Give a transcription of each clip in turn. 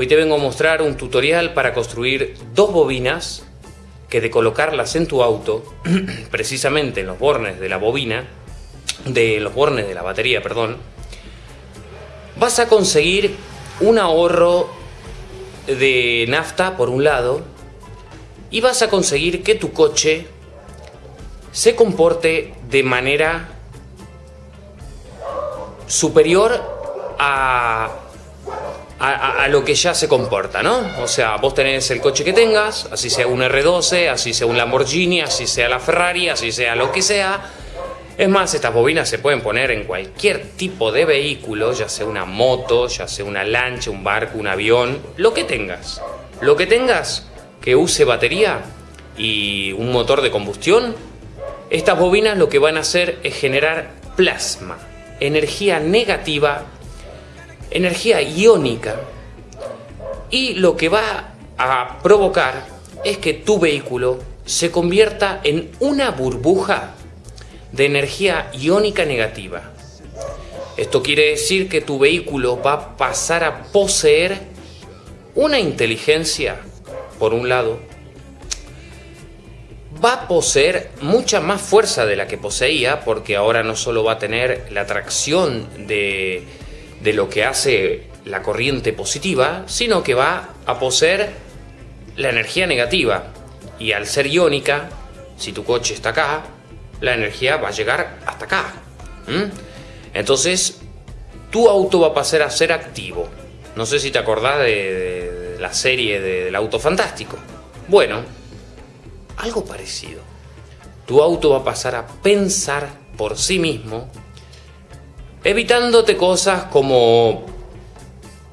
Hoy te vengo a mostrar un tutorial para construir dos bobinas que de colocarlas en tu auto, precisamente en los bornes de la bobina, de los bornes de la batería, perdón, vas a conseguir un ahorro de nafta por un lado y vas a conseguir que tu coche se comporte de manera superior a a, lo que ya se comporta, ¿no? O sea, vos tenés el coche que tengas, así sea un R12, así sea un Lamborghini, así sea la Ferrari, así sea lo que sea. Es más, estas bobinas se pueden poner en cualquier tipo de vehículo, ya sea una moto, ya sea una lancha, un barco, un avión, lo que tengas. Lo que tengas que use batería y un motor de combustión, estas bobinas lo que van a hacer es generar plasma, energía negativa energía iónica y lo que va a provocar es que tu vehículo se convierta en una burbuja de energía iónica negativa. Esto quiere decir que tu vehículo va a pasar a poseer una inteligencia, por un lado, va a poseer mucha más fuerza de la que poseía, porque ahora no solo va a tener la tracción de de lo que hace la corriente positiva, sino que va a poseer la energía negativa. Y al ser iónica, si tu coche está acá, la energía va a llegar hasta acá. Entonces, tu auto va a pasar a ser activo. No sé si te acordás de, la serie del auto fantástico. Bueno, algo parecido. Tu auto va a pasar a pensar por sí mismo evitándote cosas como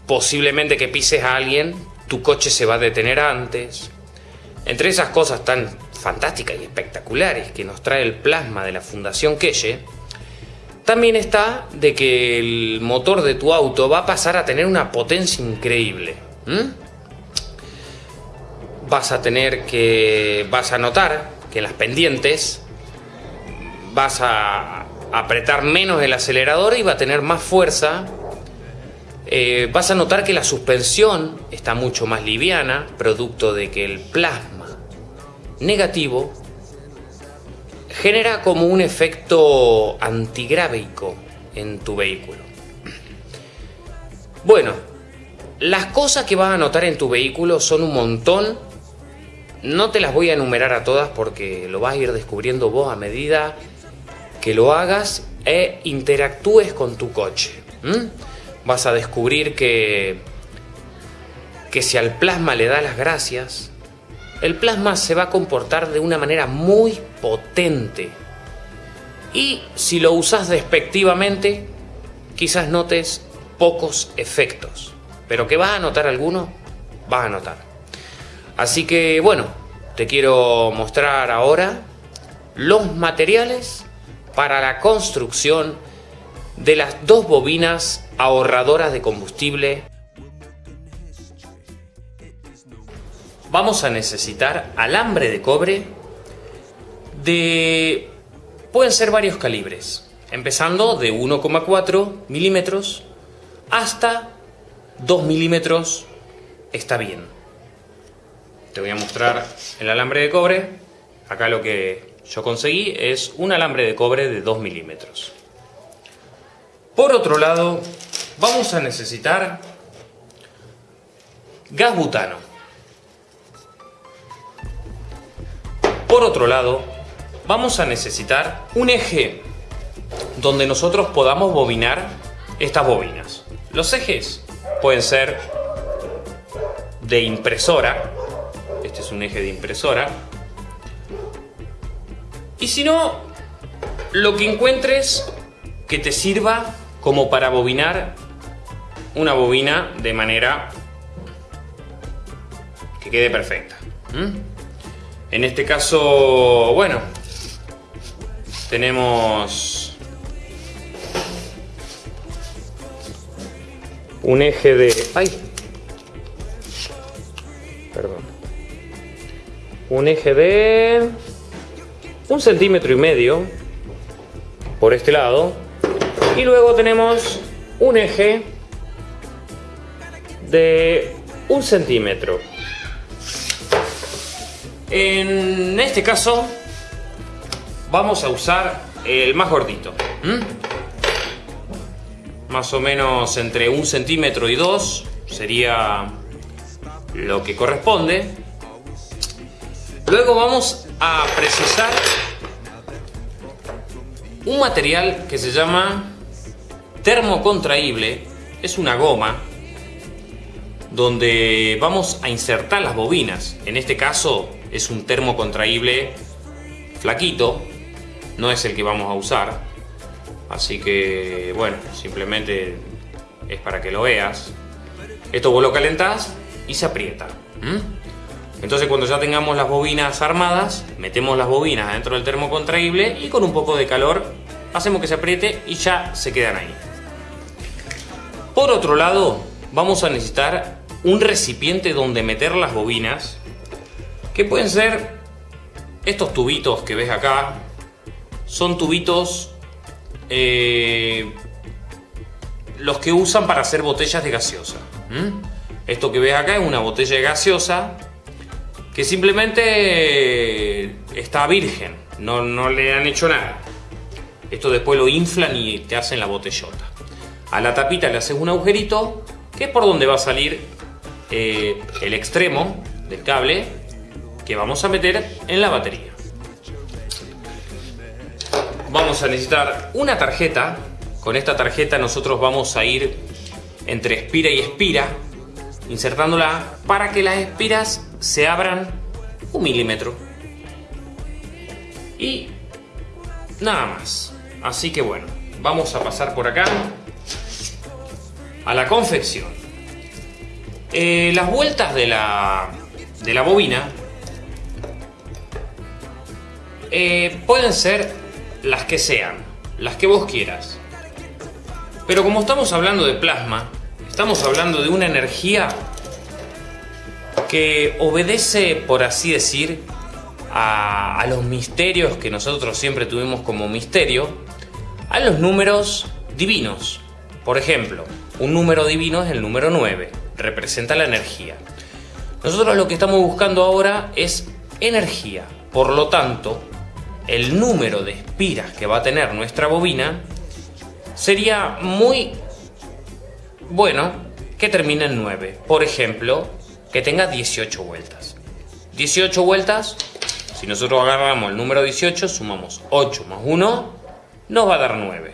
posiblemente que pises a alguien, tu coche se va a detener antes. Entre esas cosas tan fantásticas y espectaculares que nos trae el plasma de la Fundación Keye, también está de que el motor de tu auto va a pasar a tener una potencia increíble. Vas a tener que. vas a notar que en las pendientes vas a apretar menos el acelerador y va a tener más fuerza. Eh, vas a notar que la suspensión está mucho más liviana, producto de que el plasma negativo genera como un efecto antigrávico en tu vehículo. Bueno, las cosas que vas a notar en tu vehículo son un montón. No te las voy a enumerar a todas porque lo vas a ir descubriendo vos a medida que lo hagas e interactúes con tu coche. Vas a descubrir que, que si al plasma le da las gracias, el plasma se va a comportar de una manera muy potente. Y si lo usas despectivamente, quizás notes pocos efectos. Pero que vas a notar alguno, vas a notar. Así que bueno, te quiero mostrar ahora los materiales para la construcción de las dos bobinas ahorradoras de combustible. Vamos a necesitar alambre de cobre de... pueden ser varios calibres, empezando de 1,4 milímetros hasta 2 milímetros está bien. Te voy a mostrar el alambre de cobre, acá lo que yo conseguí es un alambre de cobre de 2 milímetros. Por otro lado, vamos a necesitar gas butano. Por otro lado, vamos a necesitar un eje donde nosotros podamos bobinar estas bobinas. Los ejes pueden ser de impresora, este es un eje de impresora, y si no, lo que encuentres que te sirva como para bobinar una bobina de manera que quede perfecta. En este caso, bueno, tenemos un eje de... ¡Ay! Perdón. Un eje de un centímetro y medio por este lado y luego tenemos un eje de un centímetro. En este caso, vamos a usar el más gordito. Más o menos entre un centímetro y dos sería lo que corresponde. Luego vamos a precisar un material que se llama termocontraíble. Es una goma donde vamos a insertar las bobinas. En este caso es un termocontraíble flaquito, no es el que vamos a usar. Así que, bueno, simplemente es para que lo veas. Esto vos lo calentás y se aprieta. Entonces cuando ya tengamos las bobinas armadas, metemos las bobinas dentro del termocontraíble y con un poco de calor hacemos que se apriete y ya se quedan ahí. Por otro lado, vamos a necesitar un recipiente donde meter las bobinas, que pueden ser estos tubitos que ves acá, son tubitos eh, los que usan para hacer botellas de gaseosa. Esto que ves acá es una botella de gaseosa que simplemente está virgen, no, no le han hecho nada. Esto después lo inflan y te hacen la botellota. A la tapita le haces un agujerito, que es por donde va a salir eh, el extremo del cable que vamos a meter en la batería. Vamos a necesitar una tarjeta. Con esta tarjeta nosotros vamos a ir entre espira y espira insertándola para que las espiras se abran un milímetro. Y nada más. Así que bueno, vamos a pasar por acá a la confección. Eh, las vueltas de la, de la bobina eh, pueden ser las que sean, las que vos quieras. Pero como estamos hablando de plasma, Estamos hablando de una energía que obedece, por así decir, a, los misterios que nosotros siempre tuvimos como misterio, a los números divinos. Por ejemplo, un número divino es el número 9, representa la energía. Nosotros lo que estamos buscando ahora es energía. Por lo tanto, el número de espiras que va a tener nuestra bobina sería muy bueno, que termine en 9. Por ejemplo, que tenga 18 vueltas. 18 vueltas, si nosotros agarramos el número 18, sumamos 8 más 1, nos va a dar 9.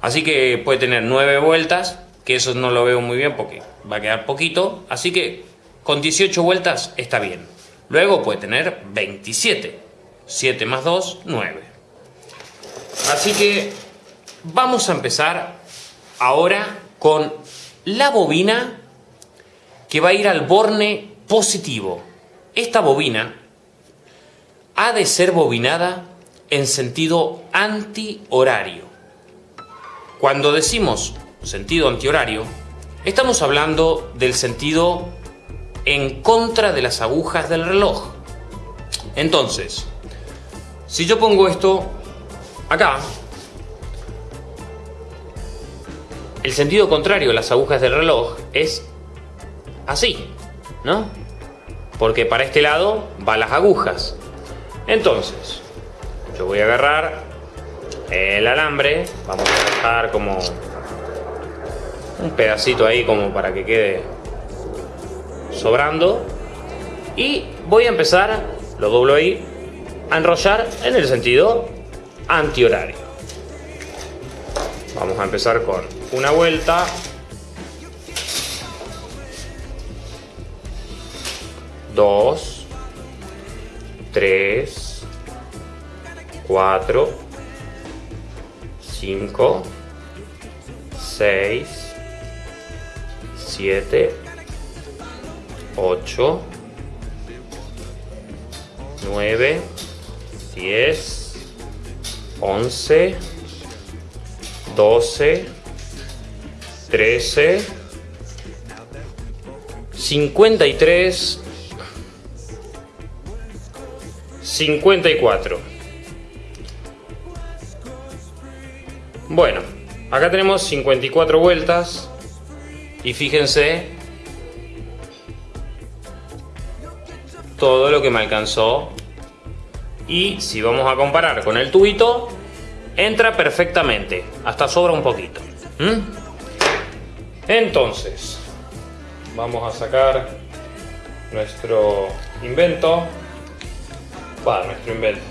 Así que puede tener 9 vueltas, que eso no lo veo muy bien porque va a quedar poquito. Así que con 18 vueltas está bien. Luego puede tener 27. 7 más 2, 9. Así que vamos a empezar ahora con la bobina que va a ir al borne positivo. Esta bobina ha de ser bobinada en sentido antihorario. Cuando decimos sentido antihorario, estamos hablando del sentido en contra de las agujas del reloj. Entonces, si yo pongo esto acá, el sentido contrario de las agujas del reloj es así, ¿no? Porque para este lado van las agujas. Entonces, yo voy a agarrar el alambre, vamos a dejar como un pedacito ahí como para que quede sobrando y voy a empezar, lo doblo ahí, a enrollar en el sentido antihorario. Vamos a empezar con una vuelta. Dos. Tres. Cuatro. Cinco. Seis. Siete. Ocho. Nueve. Diez. Once. 12, 13, 53, 54. Bueno, acá tenemos 54 vueltas y fíjense todo lo que me alcanzó. Y si vamos a comparar con el tubito entra perfectamente. Hasta sobra un poquito entonces vamos a sacar nuestro invento. Va, nuestro invento.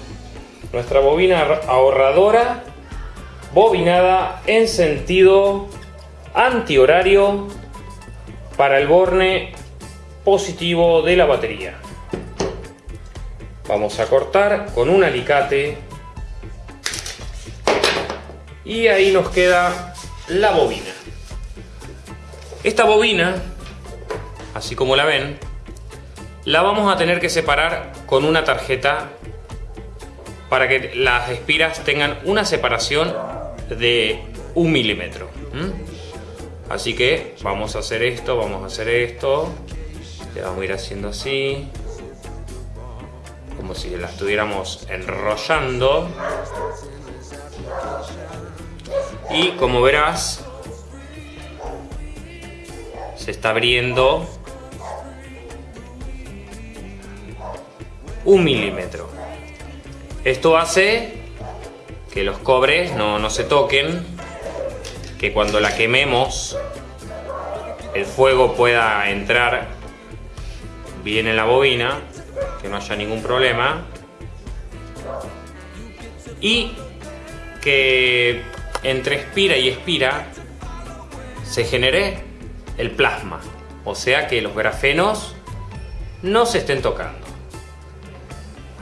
Nuestra bobina ahorradora bobinada en sentido antihorario para el borne positivo de la batería. Vamos a cortar con un alicate y ahí nos queda la bobina. Esta bobina, así como la ven, la vamos a tener que separar con una tarjeta para que las espiras tengan una separación de un milímetro. Así que vamos a hacer esto, vamos a hacer esto. Le vamos a ir haciendo así. Como si la estuviéramos enrollando. Y como verás, se está abriendo un milímetro. Esto hace que los cobres no, no se toquen, que cuando la quememos el fuego pueda entrar bien en la bobina, que no haya ningún problema. Y que entre expira y expira se genere el plasma. O sea que los grafenos no se estén tocando.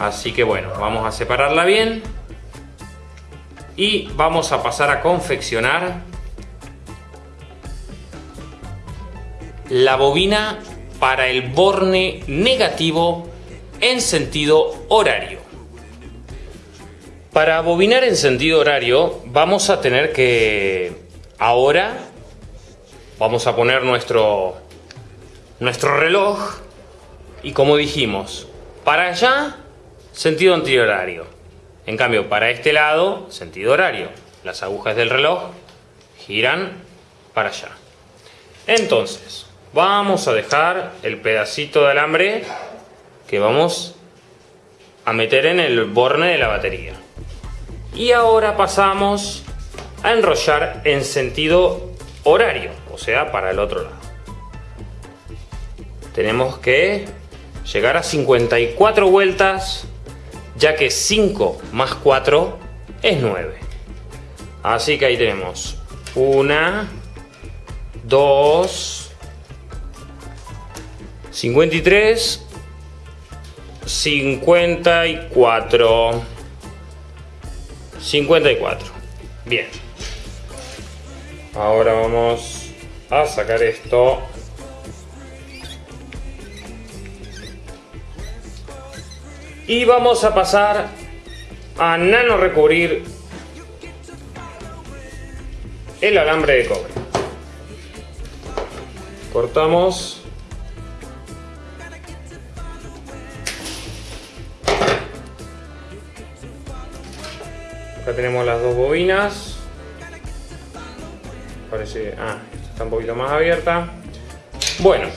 Así que bueno, vamos a separarla bien y vamos a pasar a confeccionar la bobina para el borne negativo en sentido horario. Para bobinar en sentido horario vamos a tener que ahora vamos a poner nuestro nuestro reloj y como dijimos, para allá sentido antihorario. En cambio, para este lado, sentido horario. Las agujas del reloj giran para allá. Entonces, vamos a dejar el pedacito de alambre que vamos a meter en el borne de la batería. Y ahora pasamos a enrollar en sentido horario, o sea, para el otro lado. Tenemos que llegar a 54 vueltas ya que 5 más 4 es 9. Así que ahí tenemos 1, 2, 53, 54. 54. Bien. Ahora vamos a sacar esto Y vamos a pasar a nano recubrir el alambre de cobre. Cortamos. Acá tenemos las dos bobinas. Parece... Ah, está un poquito más abierta. Bueno,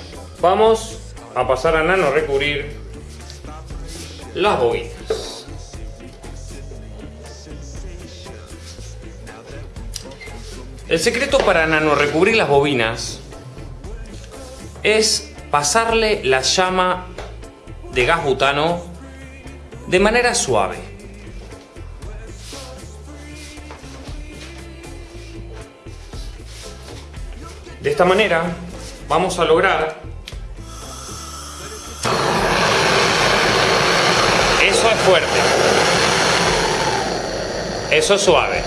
vamos a pasar a nano recubrir las bobinas. El secreto para nano recubrir las bobinas es pasarle la llama de gas butano de manera suave. De esta manera vamos a lograr Eso es fuerte. Eso es suave.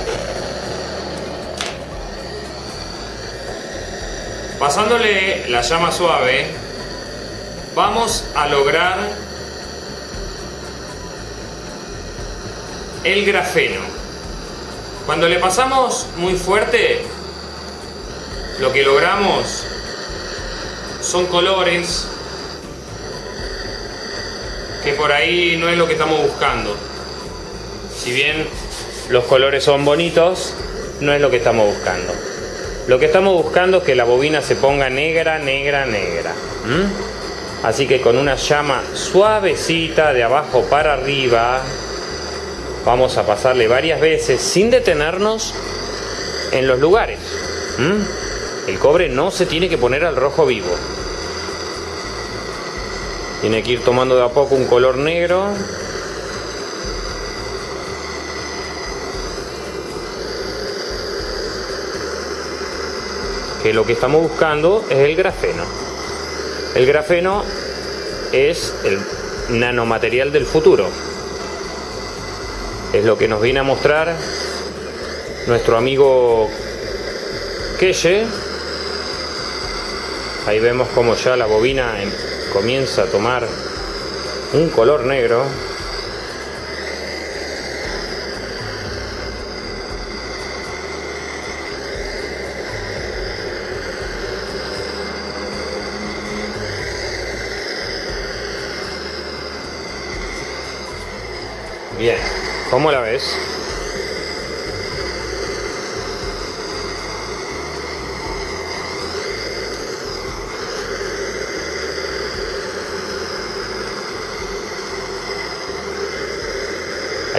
Pasándole la llama suave, vamos a lograr el grafeno. Cuando le pasamos muy fuerte, lo que logramos son colores que por ahí no es lo que estamos buscando. Si bien los colores son bonitos, no es lo que estamos buscando. Lo que estamos buscando es que la bobina se ponga negra, negra, negra. Así que con una llama suavecita de abajo para arriba, vamos a pasarle varias veces sin detenernos en los lugares. El cobre no se tiene que poner al rojo vivo. Tiene que ir tomando de a poco un color negro. Que lo que estamos buscando es el grafeno. El grafeno es el nanomaterial del futuro. Es lo que nos viene a mostrar nuestro amigo Keye. Ahí vemos como ya la bobina comienza a tomar un color negro. Bien, ¿cómo la ves?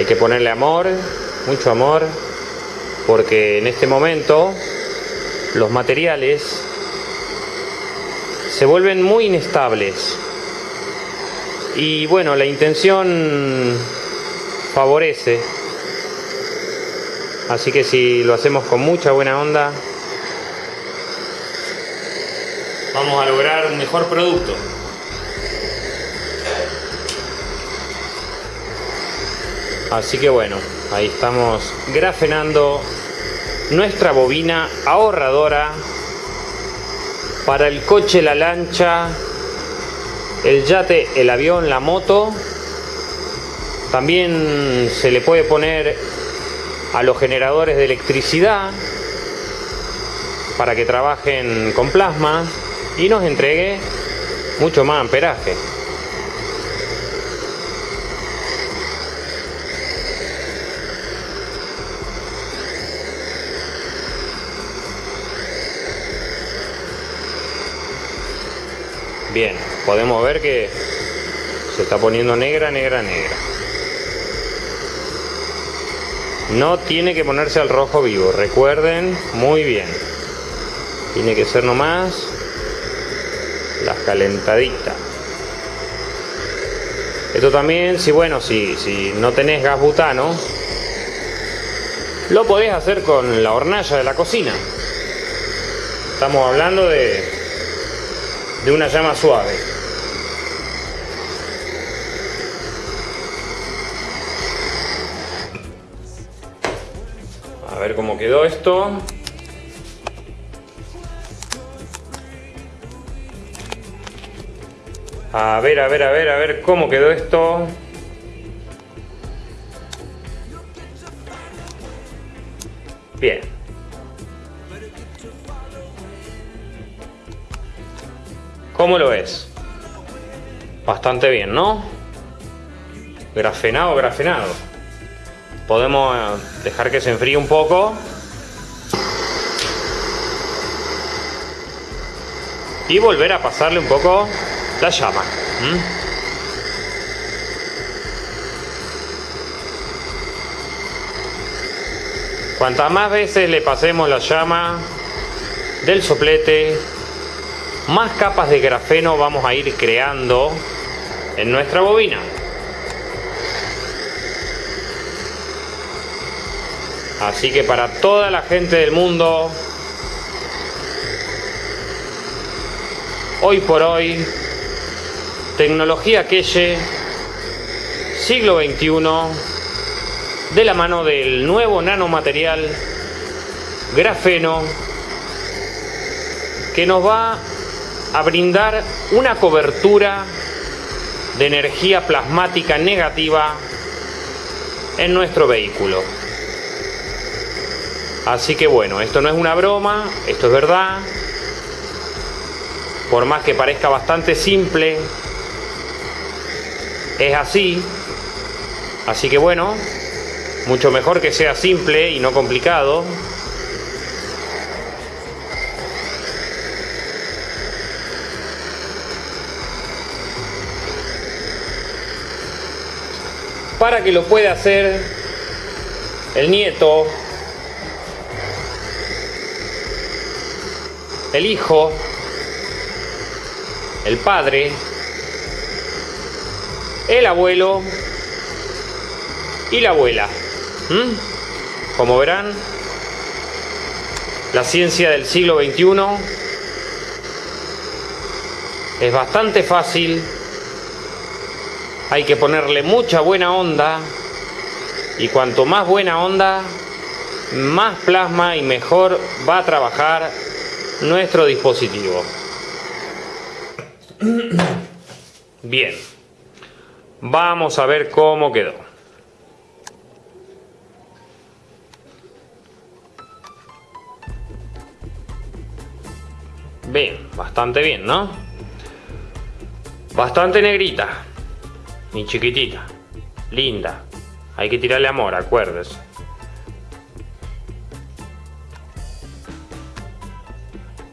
Que ponerle amor, mucho amor, porque en este momento los materiales se vuelven muy inestables. Y bueno, la intención favorece. Así que si lo hacemos con mucha buena onda, vamos a lograr un mejor producto. Así que bueno, ahí estamos grafenando nuestra bobina ahorradora para el coche, la lancha, el yate, el avión, la moto. También se le puede poner a los generadores de electricidad para que trabajen con plasma y nos entregue mucho más amperaje. Bien, podemos ver que se está poniendo negra, negra, negra. No tiene que ponerse al rojo vivo, recuerden muy bien. Tiene que ser nomás las calentaditas. Esto también, si bueno, si, si no tenés gas butano, lo podés hacer con la hornalla de la cocina. Estamos hablando de de una llama suave. A ver cómo quedó esto. A ver, a ver, a ver, a ver cómo quedó esto. ¿Cómo lo ves? Bastante bien, ¿no? Grafenado, grafenado. Podemos eh, dejar que se enfríe un poco. Y volver a pasarle un poco la llama. Cuantas más veces le pasemos la llama del soplete, más capas de grafeno vamos a ir creando en nuestra bobina. Así que para toda la gente del mundo, hoy por hoy, tecnología Queye, siglo XXI, de la mano del nuevo nanomaterial grafeno, que nos va a brindar una cobertura de energía plasmática negativa en nuestro vehículo. Así que bueno, esto no es una broma, esto es verdad. Por más que parezca bastante simple, es así. Así que bueno, mucho mejor que sea simple y no complicado. Para que lo pueda hacer el nieto, el hijo, el padre, el abuelo y la abuela. ¿Mm? Como verán, la ciencia del siglo XXI es bastante fácil, hay que ponerle mucha buena onda y cuanto más buena onda, más plasma y mejor va a trabajar nuestro dispositivo. Bien, vamos a ver cómo quedó. Bien, bastante bien, ¿no? Bastante negrita. Ni chiquitita. Linda. Hay que tirarle amor, acuérdese.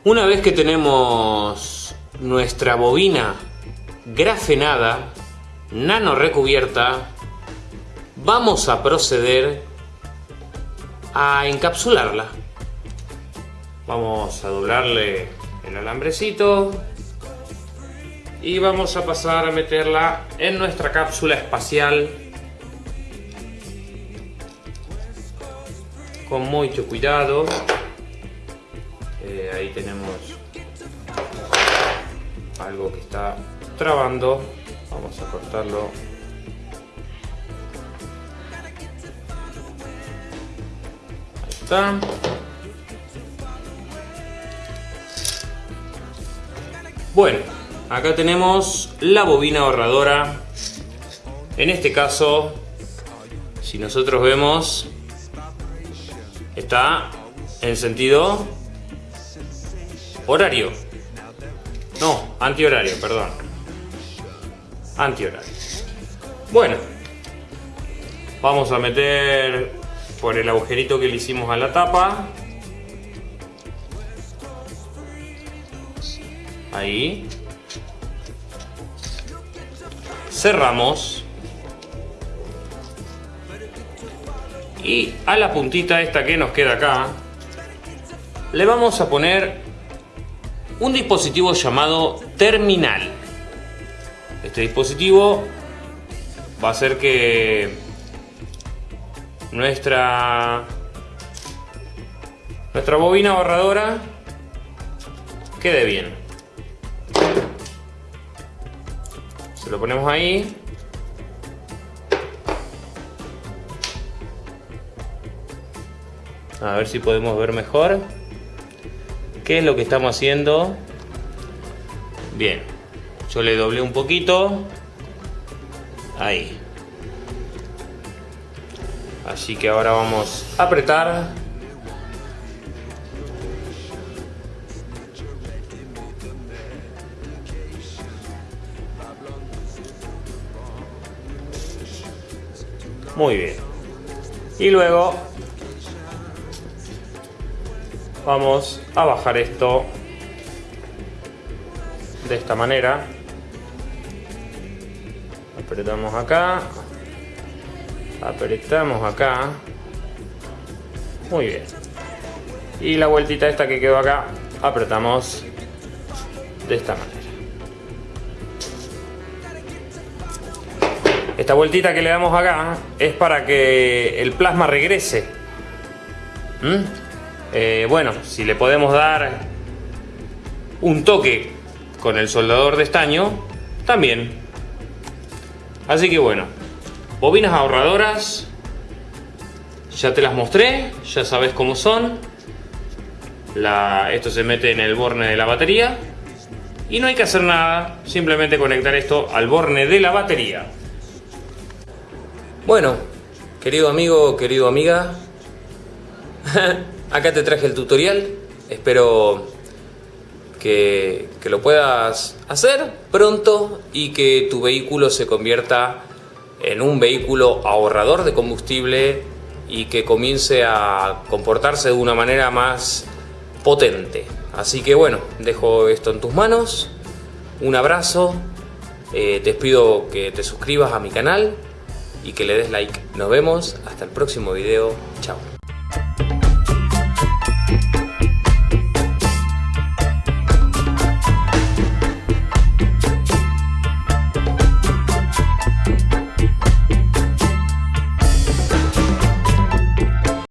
Una vez que tenemos nuestra bobina grafenada, nano recubierta, vamos a proceder a encapsularla. Vamos a doblarle el alambrecito y vamos a pasar a meterla en nuestra cápsula espacial con mucho cuidado. Eh, ahí tenemos algo que está trabando. Vamos a cortarlo. Ahí está. Bueno, acá tenemos la bobina ahorradora. En este caso, si nosotros vemos, está en sentido horario. No, antihorario, perdón. Antihorario. Bueno, vamos a meter por el agujerito que le hicimos a la tapa Ahí. Cerramos. Y a la puntita esta que nos queda acá, le vamos a poner un dispositivo llamado terminal. Este dispositivo va a hacer que nuestra nuestra bobina borradora quede bien. Lo ponemos ahí. A ver si podemos ver mejor. ¿Qué es lo que estamos haciendo? Bien. Yo le doblé un poquito. Ahí. Así que ahora vamos a apretar Muy bien. Y luego vamos a bajar esto de esta manera. Apretamos acá. Apretamos acá. Muy bien. Y la vueltita esta que quedó acá, apretamos de esta manera. Esta vueltita que le damos acá es para que el plasma regrese. ¿Mm? Eh, bueno, si le podemos dar un toque con el soldador de estaño, también. Así que bueno, bobinas ahorradoras, ya te las mostré, ya sabes cómo son. esto se mete en el borne de la batería y no hay que hacer nada, simplemente conectar esto al borne de la batería. Bueno, querido amigo, querido amiga, acá te traje el tutorial. Espero que, lo puedas hacer pronto y que tu vehículo se convierta en un vehículo ahorrador de combustible y que comience a comportarse de una manera más potente. Así que bueno, dejo esto en tus manos. Un abrazo. Eh, te pido que te suscribas a mi canal y que le des like. Nos vemos hasta el próximo video. Chao.